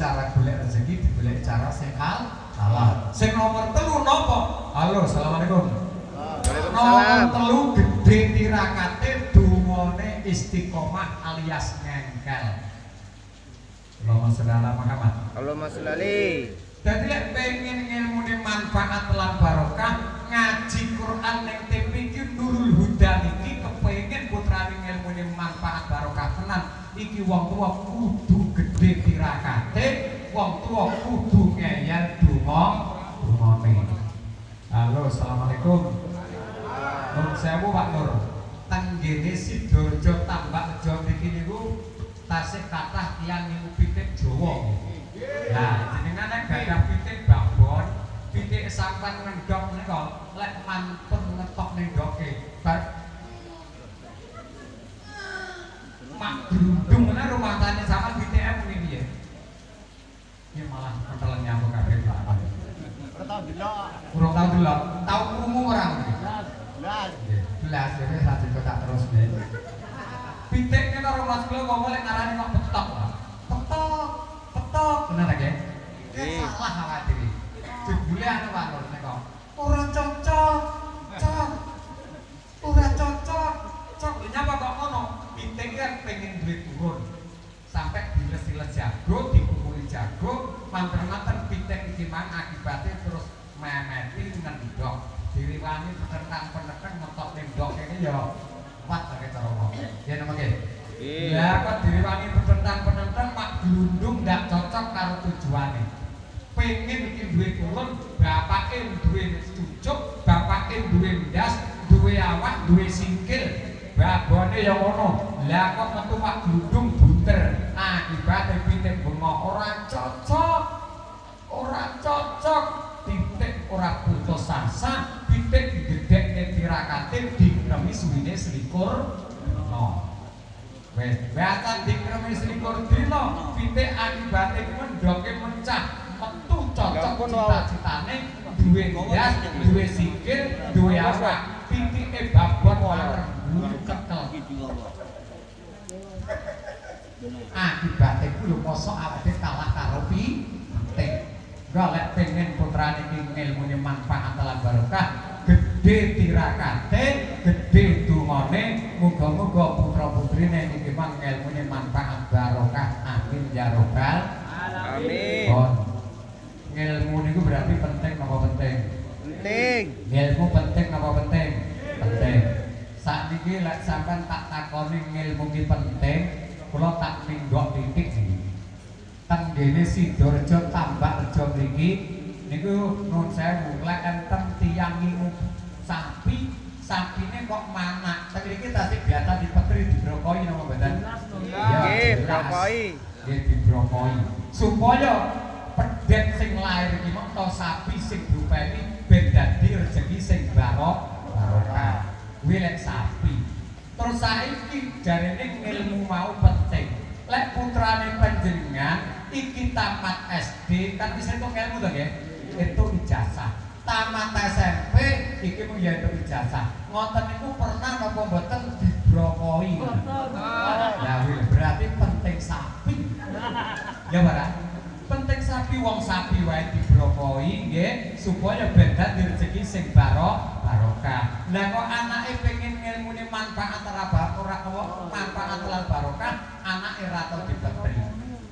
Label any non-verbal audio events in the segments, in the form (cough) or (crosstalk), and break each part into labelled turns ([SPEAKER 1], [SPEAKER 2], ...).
[SPEAKER 1] cara golek rezeki digolek cara sing halal. Sing nomor telu nopo? Halo assalamualaikum. Nomor telu gede tirakate dungone istiqomah alias ngengkel. Allahumma sholli ala Muhammad.
[SPEAKER 2] Allahumma sholli
[SPEAKER 1] Jadi lek pengen ilmune manfaat lan barokah ngaji Quran ning iki wong tua kudu gede tirakate wong tua kudu ngeyel donga dungane Halo Assalamualaikum. Nur sewu Pak Nur. Tenggene Sidoarjo tambak rejo mriki niku tasih kathah tiyang niku pitik Jawa. Nah, jenengan nek gadah pitik babon, pitik sampan ngendok menika lek mantun ngetok ning grundung menawa rumah tani sampean pitike muni piye? Ya malah pentelen nyamuk kabeh Pak.
[SPEAKER 3] Ora tau delok.
[SPEAKER 1] Kurang tau delok, tau krungu ora mriki?
[SPEAKER 3] Blas.
[SPEAKER 1] Belas jadi satu kotak terus nih. Pitiknya karo Mas Klo kok boleh ngarani kok petok. Petok, petok. Bener ya?
[SPEAKER 2] Iya.
[SPEAKER 1] Ini salah khawatir. Jebule anu Pak Nur nika. Ora cocok. Cok. Ora cocok. Cok, lha nyapa kok ngono? Pitik kan pengen duit turun. Sampai diles-iles jago, dikumpuli jago, manten-manten pitik iki mang akibatnya terus memeti ngendok. Diriwani penentang-penentang ngetok ning ndok kene ya kuat ta cara ngomong. Ya
[SPEAKER 2] Iya.
[SPEAKER 1] Lah kok diriwani Lah kok metu mak glundung bunter. Akibate pitik bengok ora cocok. Ora cocok. Titik ora putus asa, pitik digedhekne tirakate dikremi suwine selikur dina. Wes, bahkan dikremi selikur dina, pitik akibate ku mendoke mencah, metu cocok
[SPEAKER 2] Gampun, Wau.
[SPEAKER 1] cita-citane duwe ndas, duwe sikil, duwe awak. Pitike babon wareng bulu ketel. Akibate ku lho mosok awake kalah karo pitik. Golek pengen putrane iki ngilmune manfaat lan barokah, gedhe tirakate, gedhe dungane, muga-muga putra-putrine iki ngilmune manfaat barokah. Amin ya robbal
[SPEAKER 2] Amin.
[SPEAKER 1] Bon. Ngilmu niku berarti penting apa penting?
[SPEAKER 2] Penting.
[SPEAKER 1] Ngilmu penting apa penting? Penting. Saat ini lek sampean tak takoni ngilmu ki penting, kula tak minggok titik iki. Tenggene Sidoarjo tambak rejo mriki niku nun sewu lek enten tiyang ngingu sapi, sapine kok manak. Teng mriki tadi biasa dipetri dibrokoi napa mboten?
[SPEAKER 2] Nggih,
[SPEAKER 1] jelas.
[SPEAKER 2] brokoi.
[SPEAKER 1] Nggih dibrokoi. Supaya pedet sing lair iki mengko sapi sing diupeni ben dadi rezeki sing barok barokah. Kuwi lek sapi. Terus saiki jarene ilmu mau penting. Lek putrane panjenengan iki tamat SD kan bisa itu ilmu to nggih? Itu ijazah. Tamat SMP iki mung ya entuk ijazah. Ngoten niku pernah napa mboten dibrokoi? Ya wih, berarti penting. Ya bara. Penting sapi wong sapi wae dibrokoi nggih supaya ben dadi rezeki sing barok barokah. Lah kok anake pengen ngilmune manfaat ora ora apa manfaat lan barokah, anake ora tau dipetri.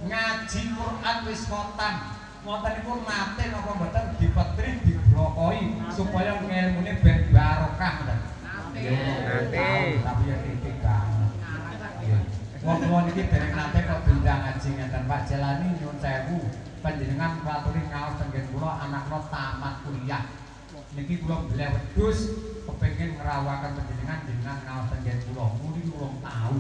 [SPEAKER 1] Ngaji Quran wis khotam. Ngoten niku nate napa mboten dipetri dibrokoi supaya ngilmune ben barokah ngoten.
[SPEAKER 2] Nate.
[SPEAKER 1] Tapi ya titik banget. Wong kula niki dereng nate kok diundang ngaji ngeten Pak Jalani nyuwun sewu panjenengan klaturi ngaos tenggen kula anakno tamat kuliah. Niki kula beli wedhus kepengin ngerawakan panjenengan jenengan ngaos tenggen kula. Muni kula tahu.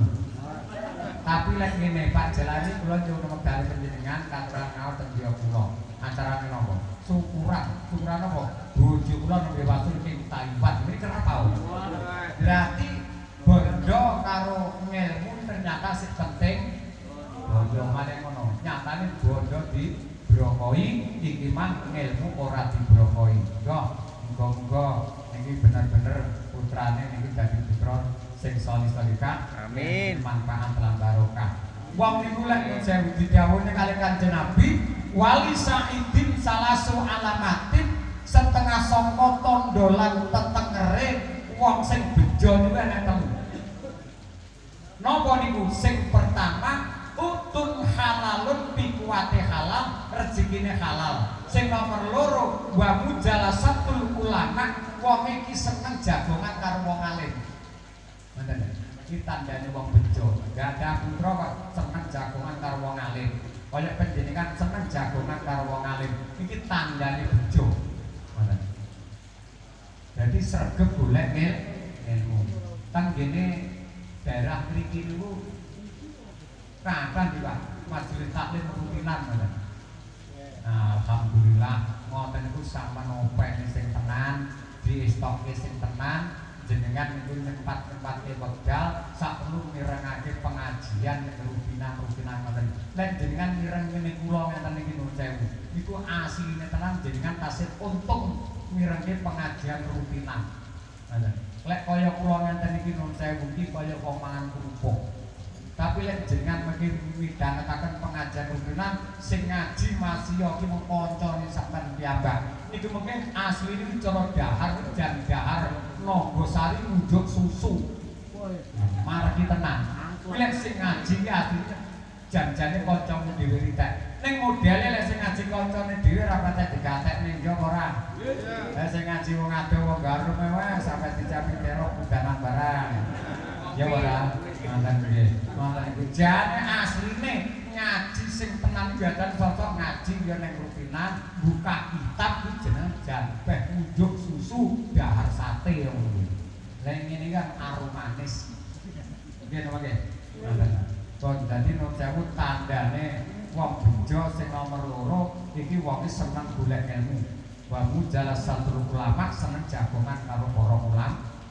[SPEAKER 1] Tapi lek ngene Pak Jalani kula nyuwun wekdal panjenengan katuran ngaos teng griya kula. Acarane napa? Syukuran. Syukuran apa? Bojo kula nembe wasul ing Taiwan. Ini kenapa? Berarti bondo karo ngelmu ternyata sing penting bondo maneh ngono. Nyatane bondo di brokoi iki mah ngelmu ora dibrokoi. Muga muga-muga niki bener-bener putrane niki dadi putra sing solih solihah
[SPEAKER 2] Amin.
[SPEAKER 1] manfaat lan barokah wong niku lek nyuwun sewu didhawuhne kali Kanjeng Nabi wali saidin salasu alamatin setengah sangka tondo lan tetengere wong sing bejo niku enek telu Napa niku sing pertama utun halalun pikuwate halal rezekine halal sing nomor loro wa mujalasatul ulama wong iki seneng jagongan karo wong alim ngoten iki tandane wong bejo gak ada putra kok seneng jagongan karo wong alim kaya panjenengan seneng jagongan karo wong alim iki tandane bejo ngoten jadi sregep golek il- ilmu tang gene daerah mriki niku kapan di Pak? Majelis taklim rutinan ngoten Nah, alhamdulillah ngoten niku sampean opek sing tenan di stoke sing tenan jenengan niku tempat-tempat wekdal sak perlu mirengake pengajian rutinan rutinan ngoten. Lan jenengan mireng ngene kula ngeten niki nuwun sewu niku asline tenan jenengan tasih untung mirengke pengajian rutinan ngoten lek kaya kula ngeten iki nuwun sewu iki kaya wong mangan kerupuk. Tapi lek jenengan mungkin midhangetaken pengajian rutinan sing ngaji masih yo ki mung kancane sampean piyambak. Niku mungkin asli ini cara dahar jan dahar Nogosari ngunjuk susu. Margi tenan. Lek sing ngaji ki asline jan-jane kancamu dhewe ritek ning modele lek sing ngaji kancane dhewe ora patek digatekne yo ora. Lek sing ngaji wong adoh wong garum wae sampe dicapi terok udanan barang ya ora? Mantan nggih mantan iku jane asline ngaji sing tenan biadan sosok ngaji ya ning rutinan buka kitab ku jeneng jambeh unjuk susu dahar sate ngono lha ngene kan arum manis. Nggih nggih? Mantan kon dadi sewu tandane wong bejo sing nomor loro iki wong seneng golek ilmu. Wa mujalasatul ulama seneng jagongan karo para ulama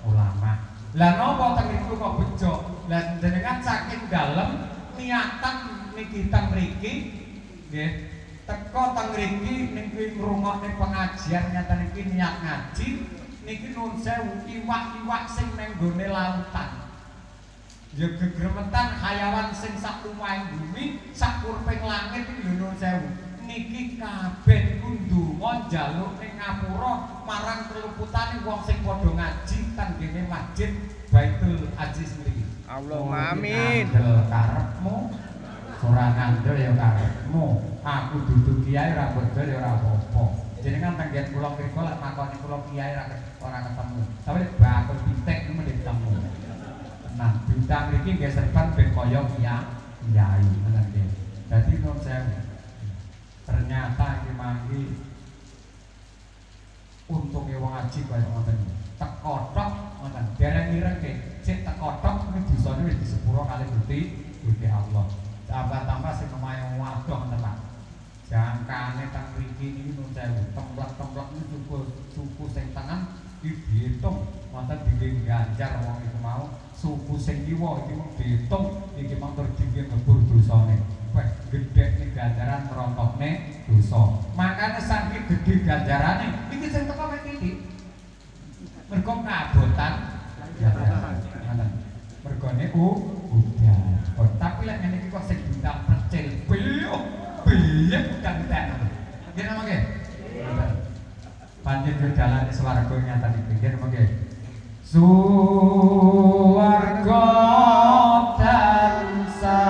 [SPEAKER 1] ulama. Lah napa teng niku kok bejo? Lah jenengan saking dalem niatan niki teng mriki nggih teko teng mriki niki ngrungokne pengajian nyata niki niat ngaji niki nun sewu iwak-iwak sing nang gone lautan ya gegremetan hayawan sing sak lumahing bumi sak urping langit iki lho sewu. Niki kabeh niku ndonga njaluk ning ngapura marang keluputane wong sing padha ngaji teng kene masjid Baitul Aziz mriki
[SPEAKER 2] Allahumma amin.
[SPEAKER 1] Karepmu. Ora ngandel ya karepmu. Aku dudu kiai ora bodol ya ora apa-apa. Jenengan tenggen kula mriku lek makoni kula kiai ora ketemu. Tapi bakul pitik niku mesti ketemu nah bintang mriki nggih serban ben kaya kiai ngoten dadi nun sewu ternyata iki mangki untunge wong ngaji kaya ngoten. Teko tok ngoten. Dereng nggih. Sik teko tok iki dosane wis disepuro kali Gusti Gusti Allah. Tambah-tambah sing omahe wadoh ngoten Pak jangkane teng mriki niki nun sewu templek-templek niku suku suku sing tengen iki diitung wonten dingin ganjar wong iku mau suku sing kiwa iki diitung iki mung tur dingin ngebur dosane. Wes gedhe ning ganjaran merontokne dosa. Makane saking gedhe ganjarane iki sing teko mek titik mergo kabotan ganjaran mergone u udah oh, tapi lek ngene iki kok sing bintang percil beliau beliau bukan nggih nama nggih panjen ke jalan swarga nyata di pinggir nggih Suwarga tansah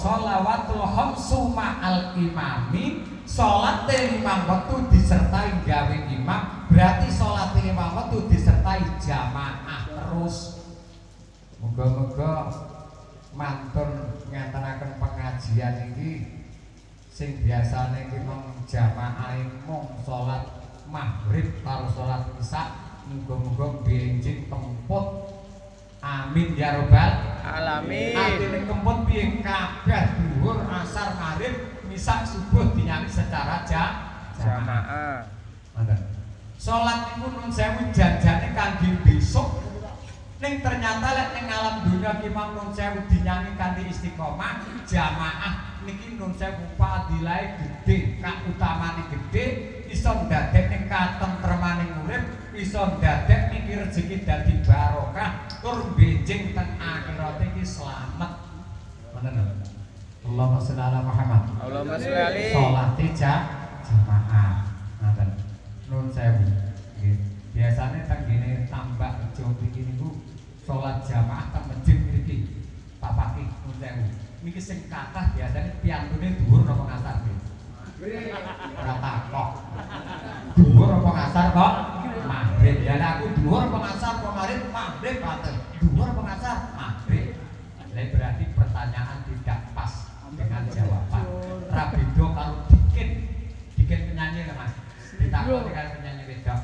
[SPEAKER 1] sholawatul khamsu ma'al imami. Salat lima waktu disertai gawe imam berarti salat lima waktu disertai jamaah terus. Moga-moga mantun ngantaraken pengajian iki. Sing biasane iki mung jamaah mung salat maghrib karo salat isya muga-muga benjing temput amin ya robbal
[SPEAKER 2] Alamin.
[SPEAKER 1] Artine kemput piye kabeh dhuwur asar maghrib misa subuh dinyanyi secara ja jamaah. Ngoten. Salat niku nun sewu janjane kangge besok. Ning ternyata lek ning alam dunia ki mang nun sewu dinyanyi kanthi istiqomah jamaah niki nun sewu fadilahe gedhe, kautamane gedhe, iso ndadekne katentremane urip, iso ndadek niki rezeki dadi barokah, tur benjing teng akhirat iki slamet. Ngoten lho. Allahumma sholli ala Muhammad.
[SPEAKER 2] Allahumma sholli alaihi.
[SPEAKER 1] Salate ja- jamaah. Ngoten. Nun sewu. Nggih. Biasane teng gene tambak rejo mriki niku salat jamaah teng masjid mriki. Pak Paki nun sewu. Niki sing kathah biasane piantune dhuwur napa ngasar nggih. Ora takok. Dhuwur apa ngasar kok? Maghrib. Ya aku dhuwur apa ngasar apa maghrib? Maghrib paten. Dhuwur apa ngasar? Maghrib. Lah berarti pertanyaan tidak pas dengan jawaban. Rabido kalau dikin, dikin penyanyi lah mas. Ditakut dengan penyanyi wedok.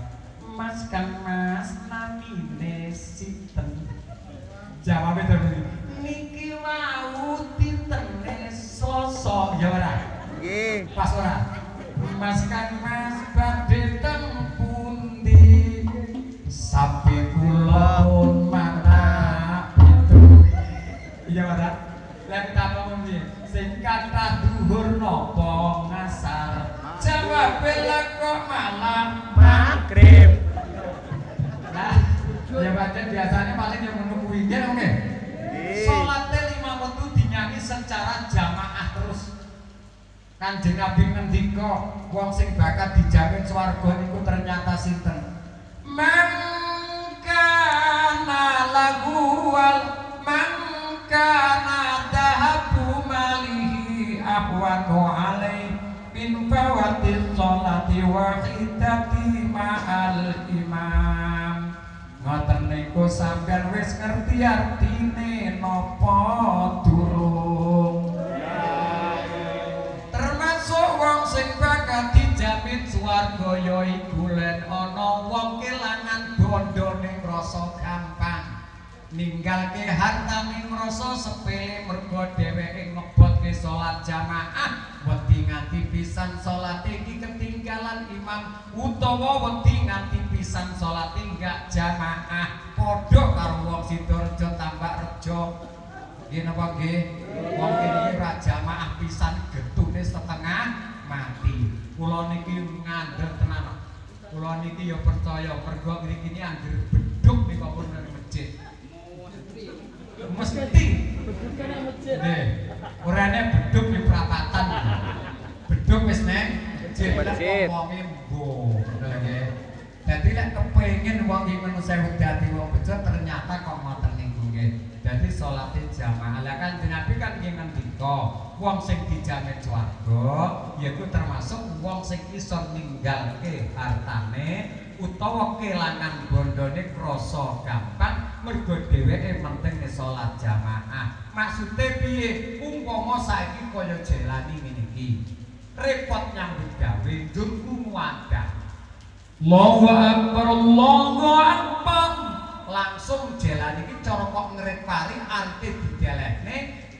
[SPEAKER 1] Mas kan mas namine sinten. Jawabnya terus niki mau ditene sosok ya ora.
[SPEAKER 2] Nggih.
[SPEAKER 1] Pas ora. Mas kan mas badhe teng pundi? Wong sing bakal dijamin swarga niku ternyata sinten? Mangkana lagu wal mangkana dahabu malihi ahwanu alai min fawatil sholati wahidati ma'al imam ngoten niku sampean wis ngerti artine ninggalke harta ning rasa sepele mergo dheweke ngebotke salat jamaah wedi nganti pisan salat iki ketinggalan imam utawa wedi nganti pisan salat enggak jamaah padha karo wong Sidoarjo tambak rejo Nggih napa nggih? Wong kene ra jamaah pisan getune setengah mati. Kula niki ngandel tenan. Kula niki ya percaya mergo ini anggere beduk nika pun nang masjid. Mesti. Nggih. Orane beduk di perapatan. Beduk wis neng masjid.
[SPEAKER 2] Masjid.
[SPEAKER 1] Ngomongi mbo. Ngoten nggih. Dadi lek kepengin wong iki dadi wong bejo ternyata kok ngoten niku nggih. Dadi salate jamaah. Lah kan Nabi kan nggih ngendika, wong sing dijamin swarga yaiku termasuk wong sing iso ninggalke hartane utawa kelangan bondone krasa gampang mergo dheweke penting salat jamaah. Maksude piye? Umpama saiki kaya jelani ngene iki. Repot nyambut gawe njurku muadah. Allahu Akbar, Allahu Akbar. Langsung jalan iki cara kok ngerit pari arti didelehne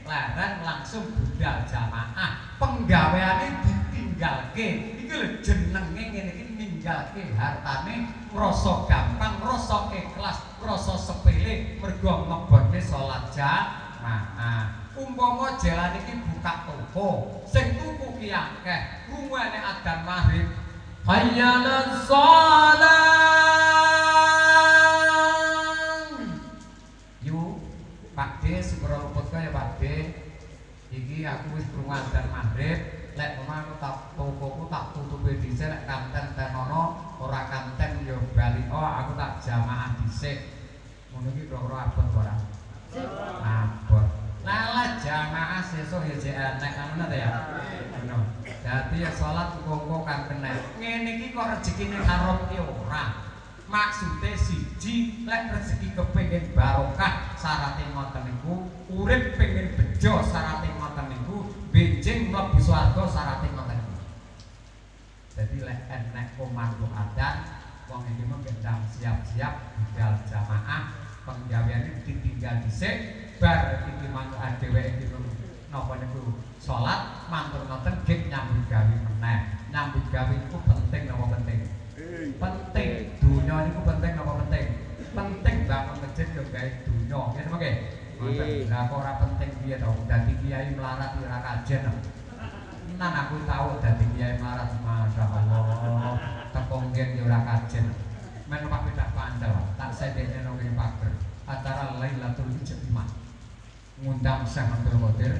[SPEAKER 1] leren langsung budal jamaah penggaweane ditinggalke iki lho jenenge ngene iki ninggalke hartane rasa gampang rasa ikhlas rasa sepele mergo ngebone salat jamaah. Umpama jalan iki buka toko sing tuku ki akeh rungane adzan maghrib. Hayya salat. Yuk Pak D sepuro luput ya Pak D. Iki aku wis krungu adzan maghrib lek aku tak tokoku tak tutupi dhisik lek kanten tenono ora kanten yo bali oh aku tak jamaah dhisik ngono iki kira-kira abot ora abot Lala jamaah sesuk ya jek enek ngono ta ya. Ngono. Dadi ya salat kongko kan kena. Ngene iki kok rezekine haram ki ora. Maksude siji lek rezeki kepengin barokah syaraté ngoten niku, urip pengen bejo niku, benjing mlebu swarga syaraté ngoten. Jadi lek enek komando adan wong iki mung gendang siap-siap budal jamaah penggaweane ditinggal dhisik bar iki mantuk dheweke iki napa niku? Salat mantur ngoten gek nyambut gawe meneh. Nyambut gawe iku penting napa penting. Penting. Dunya niku penting napa penting ngoten lah kok ora penting piye to? Dadi kiai melarat ora kajen. Nan aku tahu dadi kiai melarat masyaallah tepung ngen yo ora kajen. Men Pak Pedak Pandal tak sedene nang kene pager. Acara Lailatul Ijtimah. Ngundang Syekh Abdul Qadir.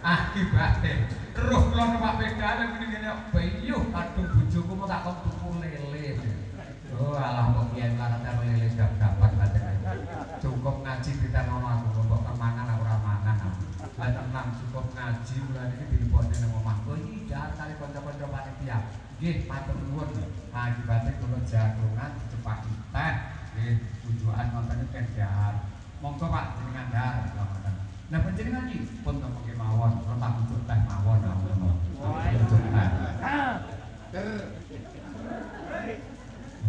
[SPEAKER 1] Akibatnya terus kula numpak pedale ngene ngene bayu aduh bojoku mau tak kok tuku lele. Oh alah kok kiai larat karo lele gak dapat katanya cukup ngaji kita nono aku kok kemangan aku ora mangan aku lah tenang cukup ngaji mulai iki dilebokne nang omah kok iki jar kali kanca-kanca panitia nggih matur nuwun akibatnya kula jagongan dicepaki teh nggih tujuan wonten kendhar monggo Pak jenengan ngoten Nah panjenengan iki pun ngomongke mawon, ora tak ujuk teh mawon teh.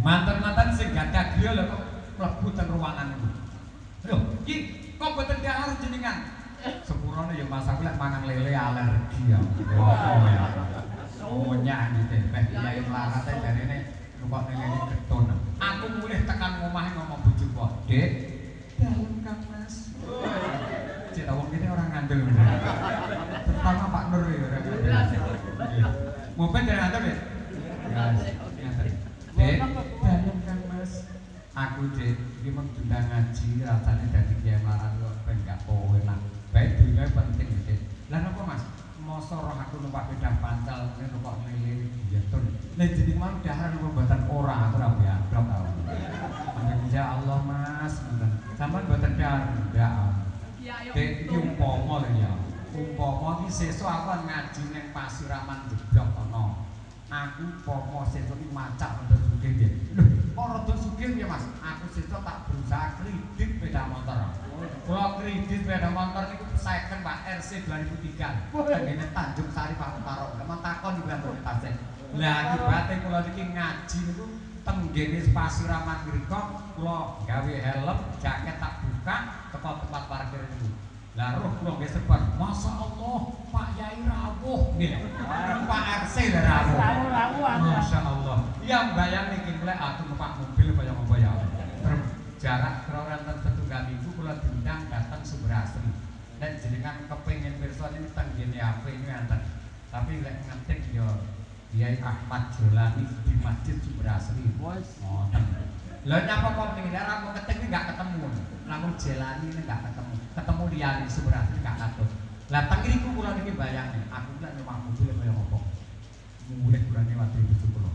[SPEAKER 1] Mantan-mantan sing gadah griya lho kok mlebu teng ruangan niku. Lho, iki kok boten dahar jenengan? Sepurane ya Mas aku lek mangan lele alergi ya. Apa ya? Sonya iki teh kiai melarat jarene kok ngene ketun. Aku mulih tekan omahe ngomong bojoku kok, "Dek, dalem Kang Mas." Cek wong kene ngandel. Terutama Pak Nur ya orang ngandel. Mungkin dari nganter ya? Ya, nganter. Dek, dalem Kang Mas. Aku dek, iki mung diundang ngaji rasane dadi kiai marang kok ben gak enak. Baik dunia penting dek. Lah napa Mas? Masa roh aku numpak pedang pancal ngene kok lele ya tun. Lah jeneng mang dahar napa mboten ora ora biadab tau. Ya Allah Mas, ngoten. Sampeyan mboten dahar ndak. Dek iki umpama lho ya. Umpama iki sesuk aku ngaji ning Pasiraman Jeblok kono. Aku umpama sesuk iki macak untuk sugih nggih. Kok rada sugih ya Mas? Aku sesuk tak berusaha kredit sepeda motor. Kula kredit sepeda motor niku second Pak RC 2003. Tengene Tanjung Sari Pak Utara. Kemon takon di Bandung Tasik. Lah akibate kula niki ngaji niku tenggene Pasiraman mriku kula gawe helm, jaket tak buka teko tempat parkir niku. Lah roh kula nggih sebar, Masya Allah, Pak Yai rawuh nggih. Pak RC lah rawuh. Masya Allah. Yang bayang niki mulai aku numpak mobil kaya ngopo ya. Jarak kira enten setunggal minggu kula diundang datang Sumber Asri. Dan jenengan kepengin pirsa ini tenggene HP ini enten. Tapi lek ngetik yo Kiai Ahmad Jolani di Masjid Sumber Asri. Ngoten. Lah nyapa kok ning daerah mau ketik enggak ketemu. Lamun Jelani enggak ketemu. Ketemu liyane Sumber Asri enggak katut. Lah teng mriku kula niki bayangke, aku lek numpak mobil kaya ngopo. Mulih kurane waktu itu kula.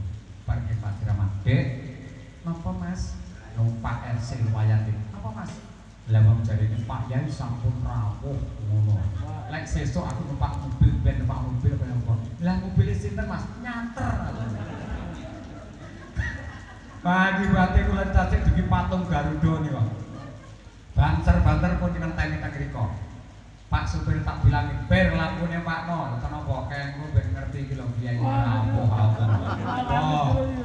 [SPEAKER 1] Parkir Pasiraman. Dek, napa Mas? Numpak RC lumayan deh. Apa Mas? Lah wong jarine Pak Yai sampun rawuh ngono. Lek sesuk aku numpak mobil ben numpak mobil kaya ngopo. Lah mobil sinten Mas? Nyater. (laughs) Pagi bate kula cacik dugi patung Garuda niku banter-banter pun dengan teknik riko Pak supir tak bilangin, ber lampunya Pak No, kenapa kayak gue ben ngerti gitu loh, dia ini nopo, oh,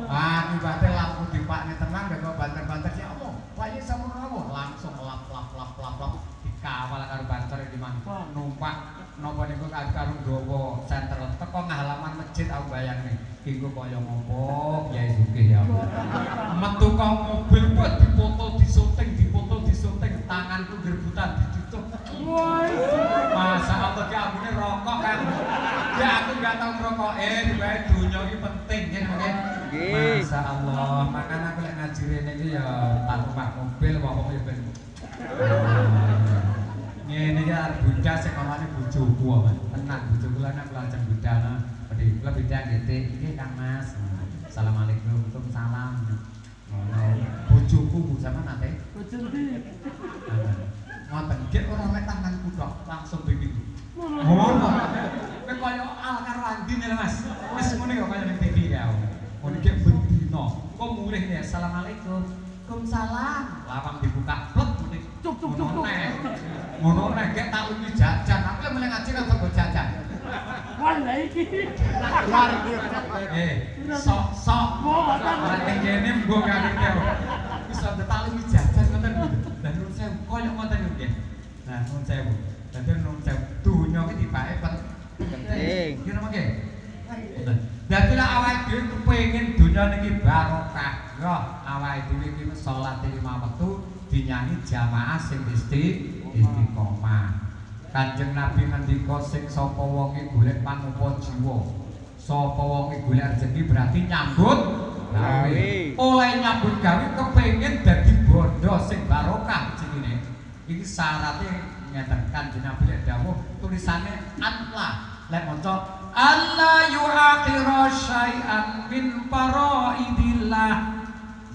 [SPEAKER 1] Pak, ibaratnya laku di Pak ini tenang, dan gue banter-banter sih, apa, wajib sama nopo, langsung lap lap lap lap lap, dikawal karo banter di mana, numpak, nopo nih gue karo dobo, center, teko ngalaman masjid, aku bayang nih, Iku kaya ngopo, ya sugih ya. Metu kok mobil buat dipoto disunting di ambune rokok kan. Ya aku gak tau ngerokok eh bae dunya iki penting ya oke.
[SPEAKER 2] Nggih.
[SPEAKER 1] Masa Allah, makanya aku lek ngaji rene iki ya tak numpak mobil pokoke ben. Ngene iki arep budal sing omane bojoku apa. Tenang bojoku lan aku lajeng budal. Pedi kula bidang detik iki Kang Mas. Assalamualaikum. Ngono. Bojoku Bu sampean nate. Ngoten nggih ora mek tanganku tok, langsung begini. Ngono. Kowe kaya al karo andine lho Mas. Wis ngene kok kaya ning TV ya. Ngono iki bendino. Kok mulih ya Assalamualaikum. Waalaikumsalam. Lawang dibuka blek muni. Cuk cuk cuk. Ngono nek gek tak lungi jajan, aku mulai ngaji kan kok jajan. Eh, sok sok. Ora kene mbok kene. Wis ada tak jajan ngoten. Dan nun sewu koyo ngoten nggih. Nah, nun sewu. Dadi nun sewu dunya iki dipake pen-
[SPEAKER 2] Penting.
[SPEAKER 1] Napa nggih? Ngoten. Dadi lek awake dhewe kepengin dunya niki barokah, yo awake dhewe iki wis salat lima wektu dinyanyi jamaah sing isti istiqomah. Kanjeng Nabi ngendika sing sapa wonge golek panupa jiwa. Sapa wonge golek rezeki berarti nyambut gawe.
[SPEAKER 2] Gawe.
[SPEAKER 1] Oleh nyambut gawe kepengin dadi bondo sing barokah jenenge. Iki syaratnya Kanjeng Nabi lek dawuh tulisane Allah lek maca Allah yu'akhiru syai'an min faraidillah.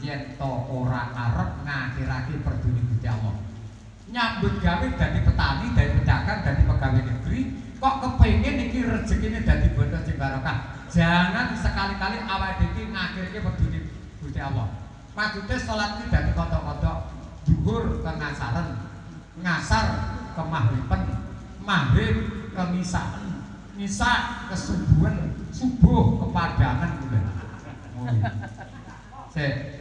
[SPEAKER 1] Yen to ora arep ngakhirake perduni Gusti Allah. Nyambut gawe dadi petani, dadi pedagang, dadi pegawai negeri kok kepengin iki rezekine dadi bondo sing barokah? Jangan sekali-kali awake dhewe iki ngakhirke perduni Gusti Allah. Maksudnya sholat ini dadi kodok-kodok duhur ke ngasaran ngasar ke mahriben maghrib ke misaan misa ke subuhan subuh ke padangan udah oh, iya.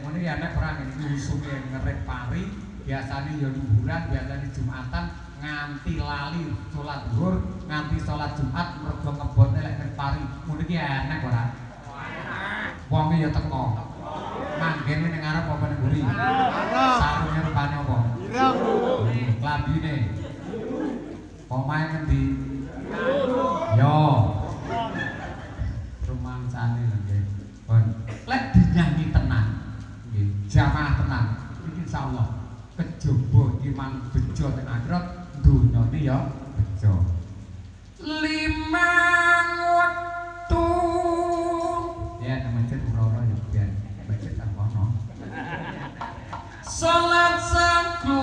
[SPEAKER 1] Ngono iki anak perang iki usuke ngerek pari, biasane ya liburan, biasane Jumatan nganti lali salat zuhur, nganti salat Jumat mergo kebone lek ngerek pari. Ngono iki enak ora? Wong ya teko. Manggene ning ngarep apa ning mburi? Sarunge rupane apa?
[SPEAKER 3] Ireng.
[SPEAKER 1] Klambine. Omahe ngendi? Yo. Rumangsane nggih. Pun. Lek dinyanyi tenang, nggih, jamaah tenang. Iki insyaallah kejaba iman bejo teng akhirat dunyane ya bejo. Limang waktu. Ya, nama masjid ora-ora ya biar masjid tak ono. Salat saku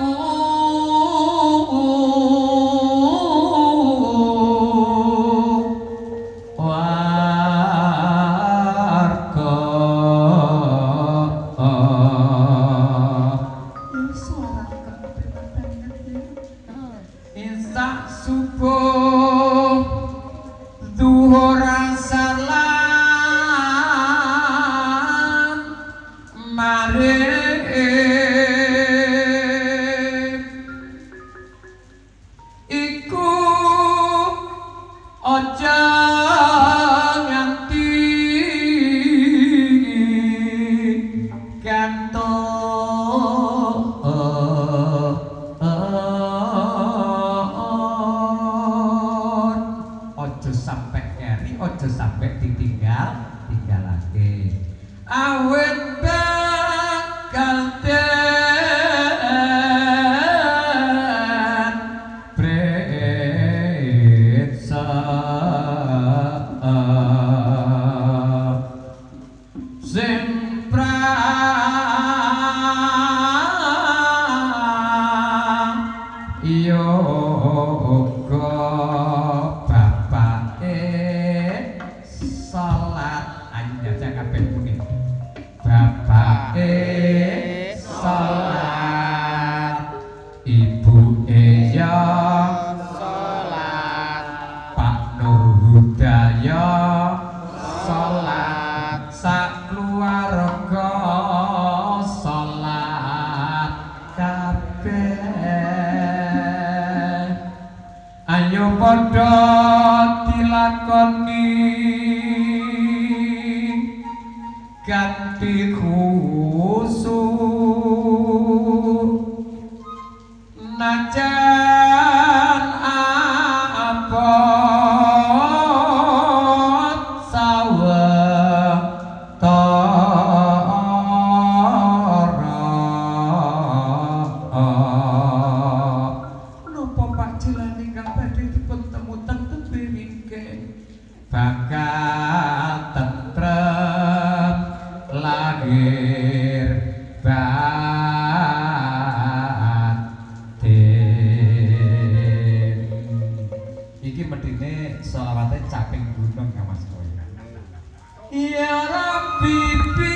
[SPEAKER 1] selawate caping gunung ya Mas Koyo Ya Rabbi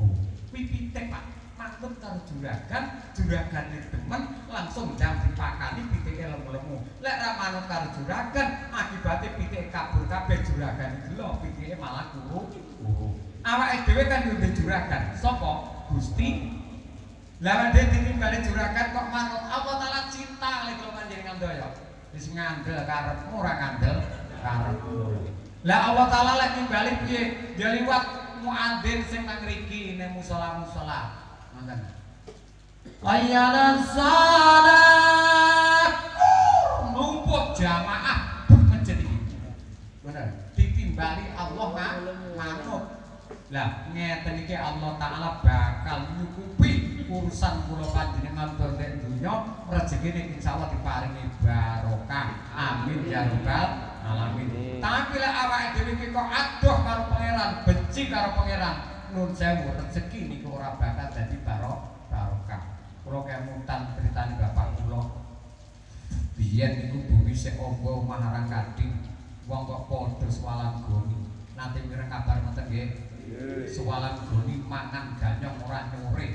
[SPEAKER 1] Oh, pitik Pak. Mantep karo juragan, juragane demen langsung jam dipakani pitike lemu-lemu. Lek ra manut karo juragan, akibate pitike kabur kabeh juragane gelo, pitike malah turu. Oh. Awake kan yo juragan. Sapa? Gusti. Lah nek ditimbali juragan kok manut Allah taala cinta lek kula panjenengan daya. Wis ngandel karepmu ora ngandel karepmu. Lah Allah taala lek nimbali piye? Ya liwat muadzin sing nang mriki ning musala-musala. Ngoten. Ayyana salat numpuk jamaah masjid iki. Bener. Ditimbali Allah manut. Lah ngeten iki Allah taala bakal nyukupi urusan kula panjenengan nek dunya rezekine insyaallah diparingi barokah. Amin ya rabbal alamin. Tapi lek awake dhewe iki kok adoh karo pangeran, benci karo pangeran, nun sewu rezeki niku ora bakal dadi baro barokah. Kula kemutan critane bapak kula. Biyen niku bumi sik amba omah arang kading, wong kok padha swalan goni. Nanti mireng kabar ngoten nggih. Swalan goni mangan ganyong ora nyore.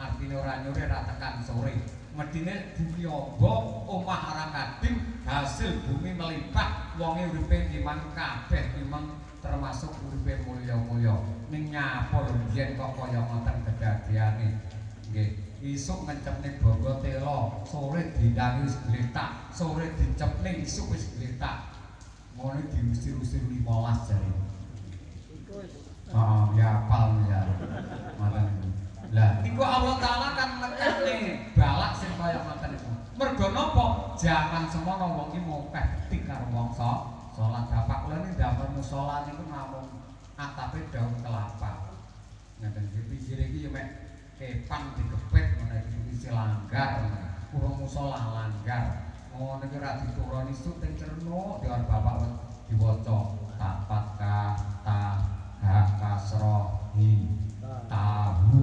[SPEAKER 1] Artine ora nyore ra tekan sore. Medine bumi amba omah arang kading, hasil bumi melimpah, wonge uripe timang kabeh timang termasuk uripe mulya-mulya. Ning nyapa lho biyen kok kaya ngoten kedadeane. Nggih. Isuk ngecepne bogo telo, sore dindangi wis gletak, sore dicepne isuk wis gletak. Ngono diusir-usir 15 jare. Oh, ya apal ya. Ngoten niku. Lah, niku Allah taala kan nekane balak sing kaya ngoten niku. Mergo napa? Jangan semono wong iki mokeh tik karo wong salat. Bapak kula niki ndamel musala niku namung atape daun kelapa. Ngoten iki pinggir iki ya mek kepan digepet ngono iki isi langgar. Kurang musala langgar. Ngono iki ra dituruni suting cerno dewan bapak diwaca tapat ka ta ha kasro hi tahu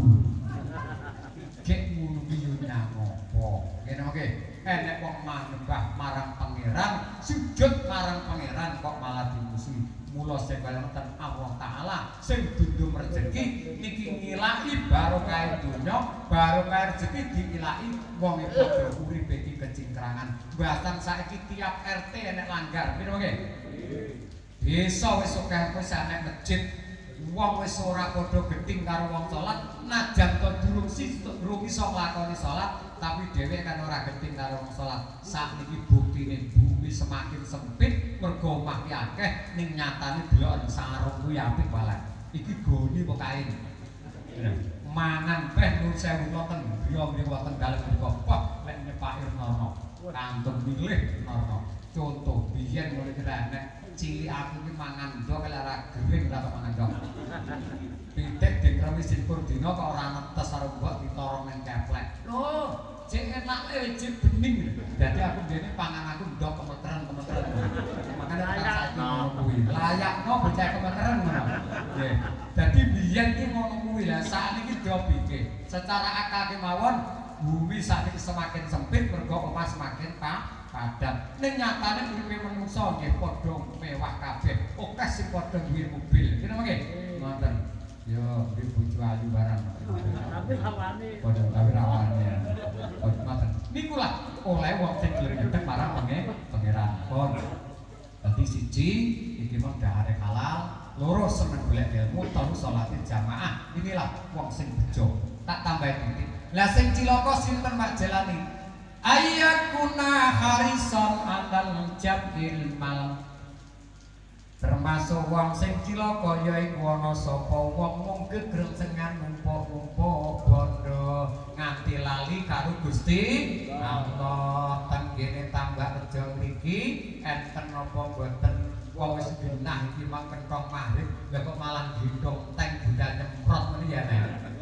[SPEAKER 1] ngono ki yo nyamopo. Ngene oke. Enek wong manembah marang pangeran, sujud marang pangeran kok malah dimusuhi. Mula sing kaya ngoten Allah taala sing dundum rezeki niki ngilahi barokah donya, barokah rezeki diilahi wong padha uripe iki kecingkrangan. Bahkan saiki tiap RT enek langgar. Piro oke? Desa wis akeh wis enek masjid wong wis ora padha geting karo wong salat najan to durung sis durung iso nglakoni salat tapi dhewe kan ora geting karo wong salat. Sakniki buktine bumi semakin sempit mergo omah akeh ning nyatane deloken sarung kuwi apik wae iki goni kok kain mangan beh nur sewu wonten griya mriku wonten dalem mriku wah lek nyepakir nono kantung milih nono contoh biyen mulai kira cili aku ki mangan ndok lek ora gering ora mangan ndok. Pitik dikremi sipur dina kok ora netes karo mbok ditorong ning keplek. Lho, cek enak e cek bening. Dadi aku dene pangan aku ndok kemeteren-kemeteren. Makane kan saiki ngono kuwi. Layakno bocah kemeteren ngono. Nggih. Dadi biyen ki ngono kuwi lah sakniki dopike. Secara akal kemawon bumi sakniki semakin sempit mergo omah semakin pak padat. Ning nyatane uripe manungsa nggih padha mewah kabeh. Akeh sing padha duwe mobil. Kira nggih? Ngoten. Yo, iki bojo ayu barang.
[SPEAKER 4] Tapi hawane
[SPEAKER 1] Padha tapi rawane. Padha ngoten. Niku lah oleh wong sing nyedhek marang penge pangeran. Pon. Dadi siji iki mung dahare halal, loro seneng golek ilmu, telu salate jamaah. Inilah wong sing bejo. Tak tambahi titik. Lah sing cilaka sinten Pak Jalani? Ayakuna harison andal jabil mal termasuk wong sing cilaka yaiku ana sapa wong mung gegreng sengan numpuk-numpuk bondo nganti lali karo Gusti Allah. Tenggene tambah reja mriki enten napa mboten? Wong wis genah iki mang kenthong mahrib lha kok malah gendong teng budal nyemprot meni ya nek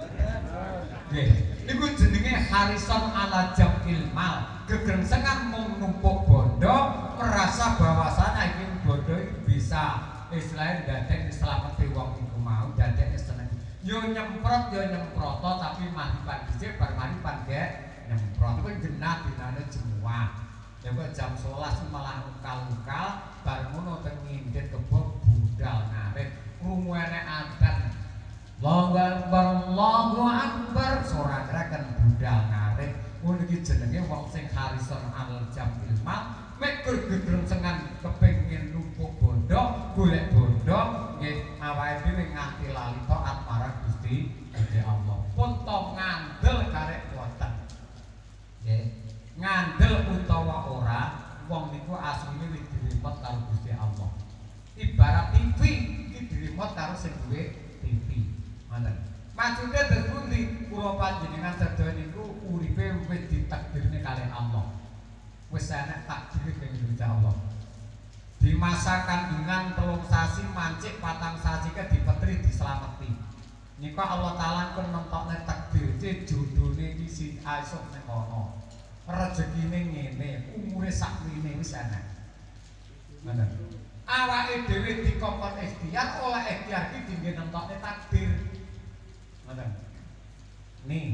[SPEAKER 1] Iku jenenge Harrison ala Jamil Mal. Gegrengsengan mung numpuk bondo, merasa bahwasana iki bondo bisa istilahnya dateng selamat di wong iku mau dateng seneng. Yo nyemprot yo nyemproto tapi mati pan dhisik bar mati ge nyemprot. Iku jenat dinane semua. Ya kok jam 11 malah ukal-ukal bar ngono teng ngindit kebo budal narik. enek adat Allahu Akbar Allahu Akbar. Suara gerakan budal ngarit. Ngono iki jenenge wong sing harison al jamil mal mek gedreng sengan kepengin numpuk bondo golek bondo nggih awake dhewe nganti lali taat marang Gusti Gusti Allah. Pun to ngandel karek boten nggih ngandel utawa ora wong niku asline wis diremot karo Gusti Allah. Ibarat TV iki diremot karo sing duwe Ngoten maksudnya terpundi kula panjenengan sedaya niku uripe wis ditakdirne kalih Allah wis enek takdir ing Gusti Allah. Di masa kandungan telung sasi mancik patang sasi ke dipetri dislameti. Nika Allah taala pun nentokne takdir ce jodone iki si esuk ning kono. Rezekine ngene, umure sakwine wis enek. Ngoten. Awake dhewe dikongkon ikhtiar, oleh ikhtiar iki dinggo nentokne takdir. Ngoten. Nih,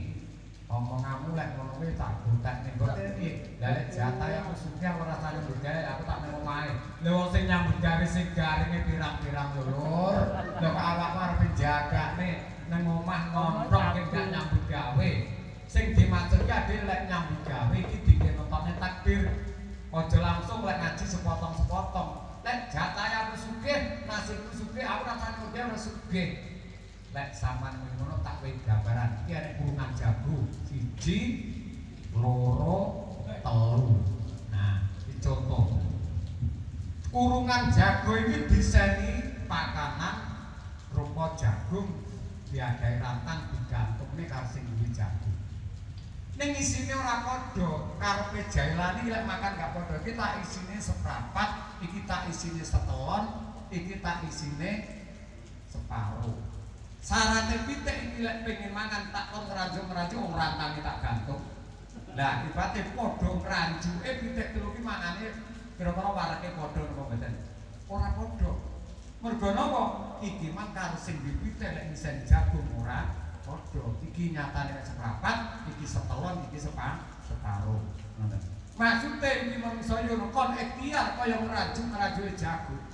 [SPEAKER 1] omonganmu lek ngono kuwi tak gotek ning kote piye lah lek jatah ya maksudnya ora nyambut gawe aku tak nang omahe lha wong sing nyambut gawe sing garinge pirang-pirang lho lur. Lha kok awakmu arep jagane nang omah ngontrol ki gak nyambut gawe. Sing dimaksud ki ade lek nyambut gawe iki dikenotone takdir aja langsung lek ngaji sepotong-sepotong. Lek jatah aku sugih nasibku sugih aku rasane ora sugih lek sampean ngono tak kowe gambaran. Iki arek kurungan jago siji loro telu. Nah iki contoh. Kurungan jago ini diseni pakanan rupa jagung diadai rantang digantungne karo sing duwe jagung. Ning isine ora padha karepe jailani lek makan gak padha. Iki tak isine seprapat iki tak isine setelon iki tak isine separuh Sarate pitik iki lek pengen mangan tak kon ngranjuk-ngranjuk wong rantange tak gantung. Lah ibate padha ngranjuke pitik telu ki mangane kira-kira wareke padha napa mboten? Ora padha. Mergo napa? Iki mang karo sing dipitik lek misen jagung ora padha. Iki nyatane seprapat, iki setelon, iki sepa separuh. Ngoten. Maksude iki manungsa yo kon ikhtiar kaya ngranjuk-ngranjuke jagung.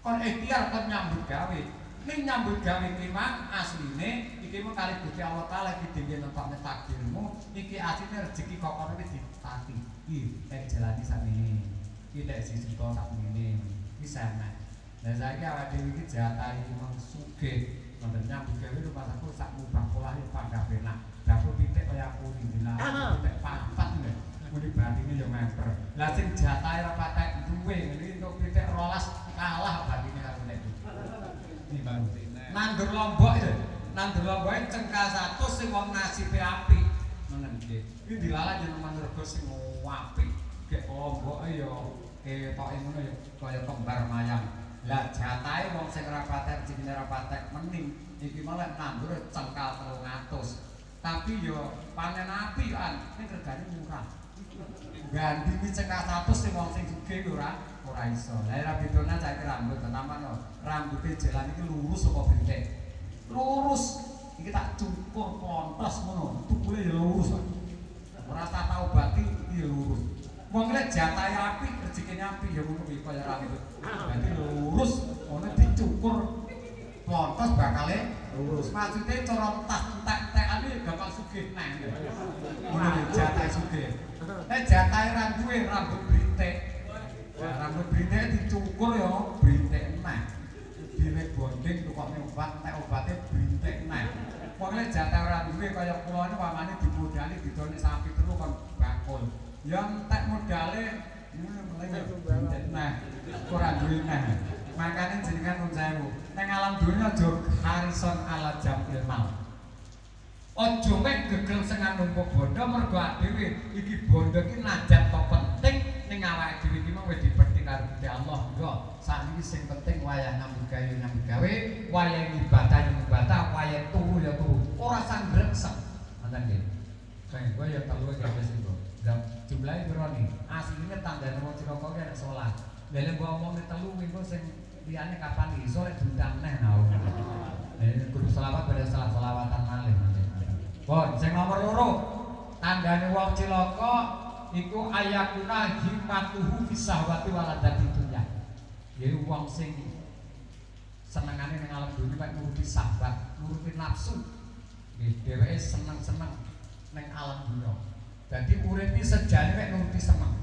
[SPEAKER 1] Kon ikhtiar kon nyambut gawe. Ning nyambut gawe iki mang asline iki mung kali Gusti Allah taala iki dhewe nentokne takdirmu iki asline rezeki kok wis ditati iki tek jalani sakmene iki tek sisi to sakmene iki sana lah saiki awake dhewe iki jatah iki mung sugih wonten nyambut gawe rumah aku sak mubah pola yo pandha penak dapur pitik kaya aku iki lah pitik papat lho. Muni batine yo memper lah sing jatah ora patek duwe ngene untuk pitik rolas kalah batine nandur lombok itu nandur lombok cengkal satu sing wong nasibe api. Ngoten nggih. Iki dilalah jeneng rego sing apik gek lombok ya ketoke ngono ya kaya kembar mayang. Lah jatahe wong sing ora patek jenenge ora patek mending iki malah nandur cengkal 300 tapi yo panen api kan ning regane murah. Ganti iki cengkal 100 sing wong sing sugih ora ora iso. Lah ora bedone cah rambut tenaman no. Rambute jalan iki lurus apa brintik? Lurus. Iki tak cukur pontos ngono. Tukule ya lurus. Ora tak tau bati iki lurus. Wong lek jatahe api, rezekine api ya ngono kuwi kaya rambut. Dadi lurus, ono dicukur pontos bakale lurus. Maksude cara tas entek-entekane gampang sugih neh. Ngono jatahe sugih. Nek jatahe ra duwe rambut brintik, Nah, rambut brintik dicukur ya brintik neh. Dilek bonding tukokne obat, nek obate brintik neh. Pokoke jatah ora duwe kaya kula niku pamane dimodali didone sapi telu kon bakul. Ya entek modale brintik neh. Ora duwe neh. Makane jenengan nun sewu. Ning alam dunya aja harison ala jam ilmal. Ojo mek gegel sengan numpuk bondo mergo dhewe iki bondo iki najat kok penting ning awake dhewe iki mung wis diperti karo Allah. Sakniki sing penting wayah nyambut gawe nyambut gawe, wayah ibadah ibadah, wayah turu ya turu. Ora sangrengsek. Ngoten. Sing kowe ya telu ya wis iku. Dan jumlahe piro nih? Asline tandane wong Ciloko ki ana salat. Lha lek mbok omong telu minggu sing liyane kapan iso lek diundang neh tau. Eh selawat pada salah selawatan malih. Pun sing nomor loro tanggane wong cilaka iku ayakuna himmatuhu fisahwati waladati dunya. Yaiku wong sing senengane ning alam dunia mek nuruti sahabat, nuruti nafsu. Nggih, dheweke seneng-seneng ning alam dunia. Dadi uripe sejane mek nuruti seneng.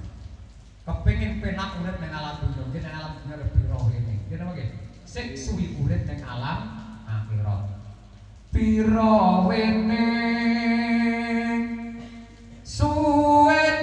[SPEAKER 1] Kepengin penak urip ning alam dunia, nggih ning alam dunia lebih roh ini. Napa nggih? Sing suwi urip ning alam akhirat. Pira wene suwene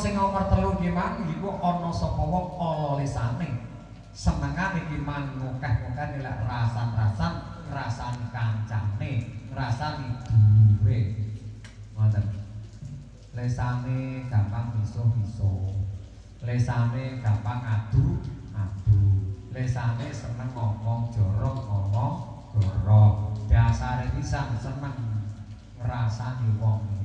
[SPEAKER 1] sing nomor telu ki mang iku ana sapa wong ala lisane. Senengane iki mang ngokeh-ngokeh lek rasan-rasan ngrasani kancane, ngrasani duwe. Ngoten. Lesane gampang miso-miso. Lesane gampang adu, adu. Lesane seneng ngomong jorok, ngomong jorok. Dasare pisan seneng ngrasani wong.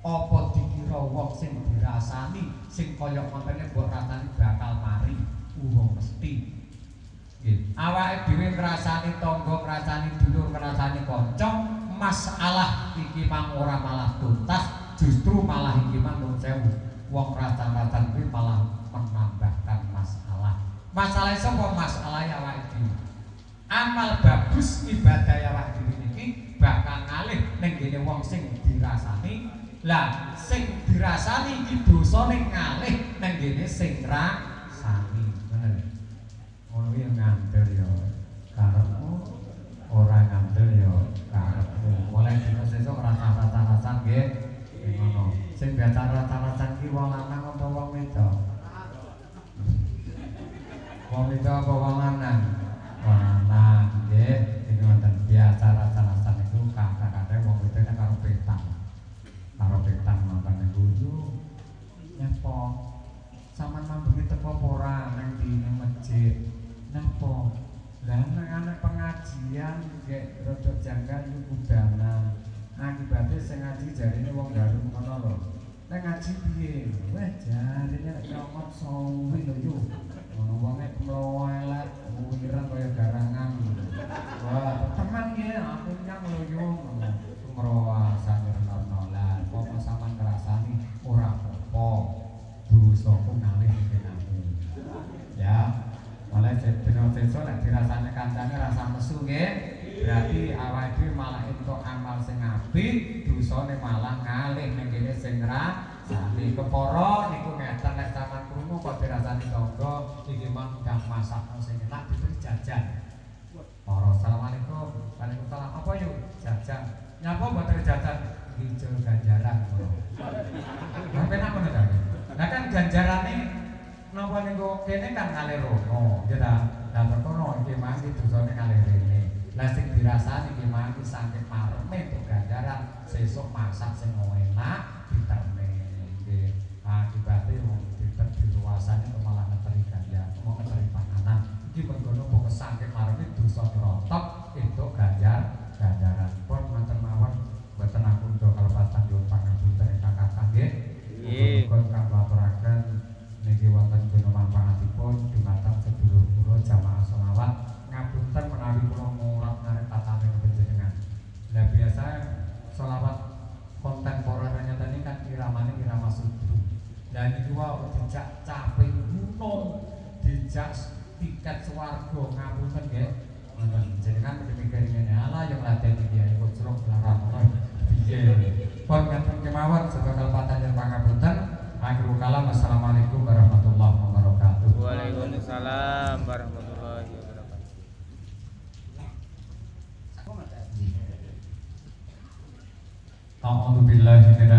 [SPEAKER 1] Apa dikira wong sing dirasani sing kaya ngontene mbok rasani bakal mari uwong mesti. Nggih. Awake dhewe ngrasani tangga, ngrasani dulur, ngrasani kanca, masalah iki mang ora malah tuntas, justru malah iki mang nun sewu. Wong racan-racan kuwi malah menambahkan masalah. Masalah sapa masalah awake dhewe. Amal bagus ibadah awake dhewe niki bakal ngalih ning gene wong sing dirasani. lah sing dirasani iki dosa ning ngalih nang sing rak nggih rada janggal iku kudanan akibate sing ngaji jarine wong dalu ngono lho. Nek ngaji piye? Weh jarine nek nyomot sawi lho yo. Ngono wonge mlowelet wireng kaya garangan. Wah teman nggih aku nyang lho yo. Sumrawa sanirnono lah. Apa sampean ngrasani ora apa dosa ku ngalih mulai dina besok nek dirasane kancane rasa mesu nggih berarti awake dhewe malah entuk amal sing apik dosane malah ngalih ning kene sing rasane kepara niku ngeten nek sampean krungu kok dirasani tangga iki mang kang masakno sing enak diberi jajan. Assalamualaikum. Waalaikumsalam. Apa yuk jajan. Nyapa mboten jajan? Hijau ganjaran penak ngono ta? Nah kan ganjarane napa niku kene kan kalih rono. Ya ta lah perkara iki mang iki dosane kalih rene. Lah sing dirasani iki mang iki saking mareme untuk ganjaran. Sesuk masak sing enak diterne nggih. Akibate wong diter diluasane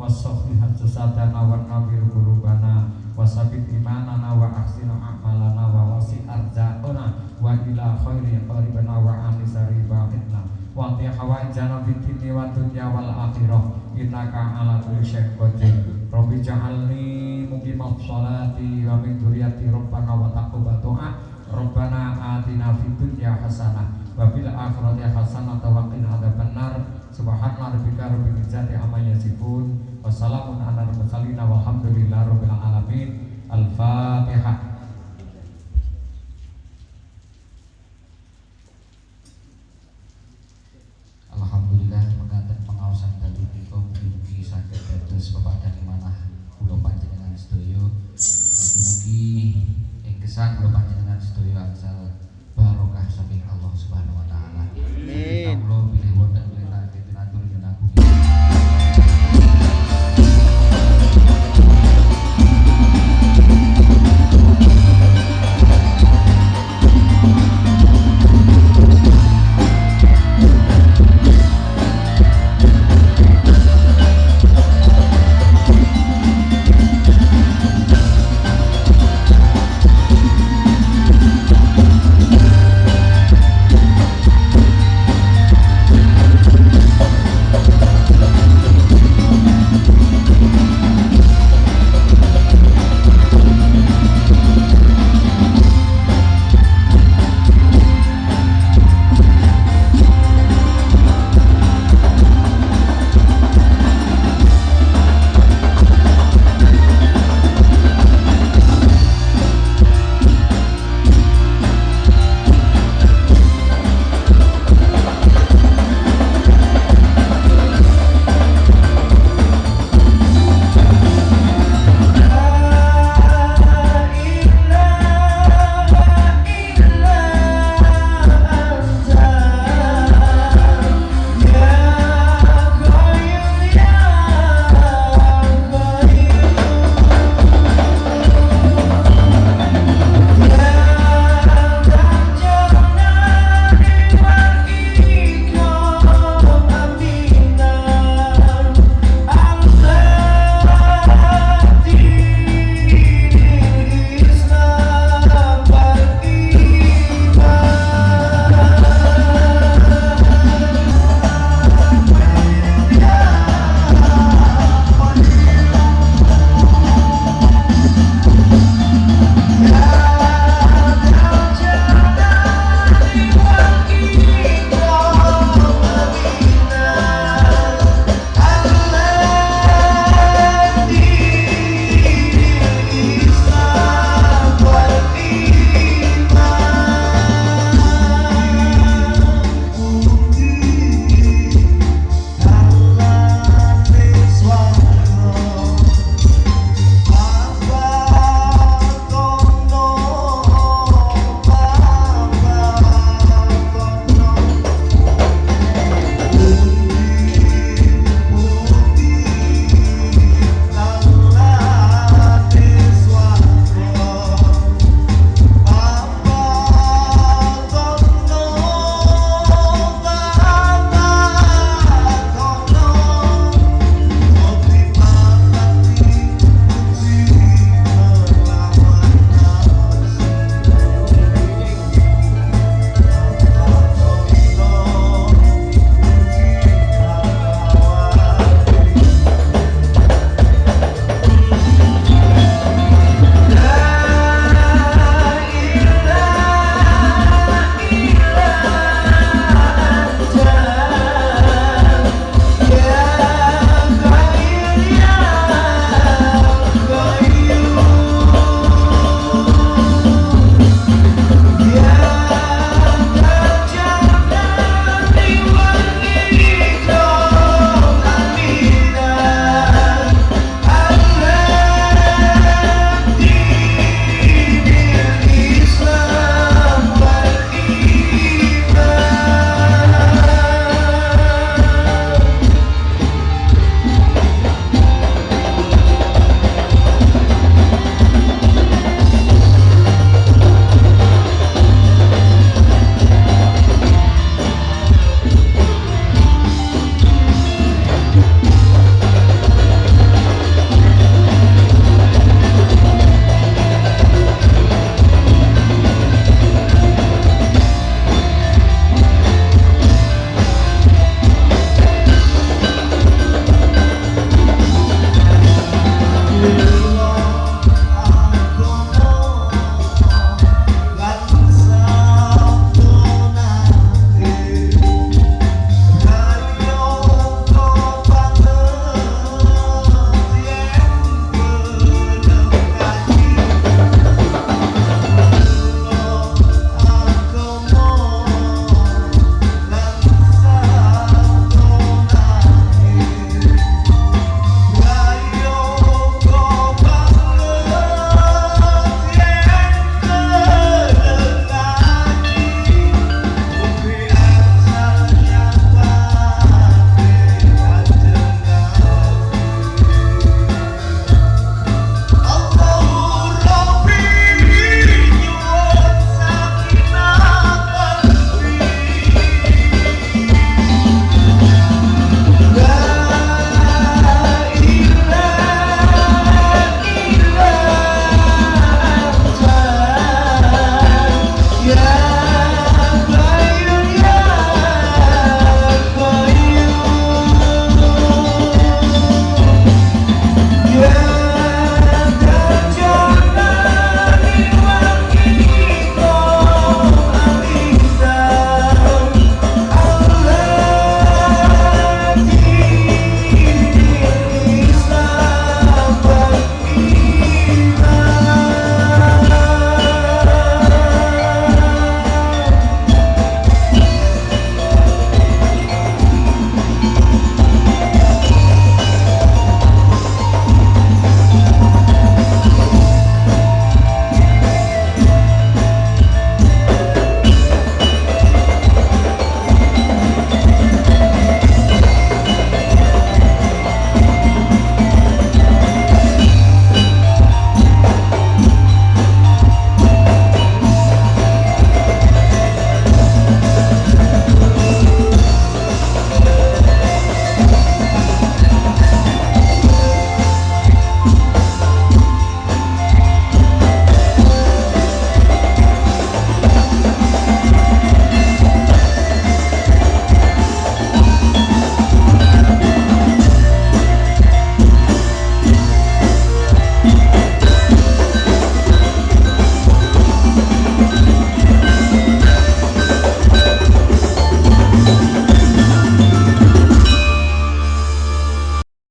[SPEAKER 1] Wasofihat sesadana wa nawir gurubana Wasabit imanana wa ahsina a'malana Wa wasi arzaqana Wa ila khairi qaribana wa anisari ba'idna Wa ti hawajana fitini wa dunya wal akhirah Innaka ala kulli syai'in qadir. Rabbi ja'alni muqimat sholati Wa min duriyati rabbana wa taqubal doa Rabbana atina fid dunya hasanah wa fil akhirati hasanah wa qina adzabannar subhana rabbika izzati amma yasifun wa salamun alal mursalin walhamdulillahi rabbil alamin. Al-fatihah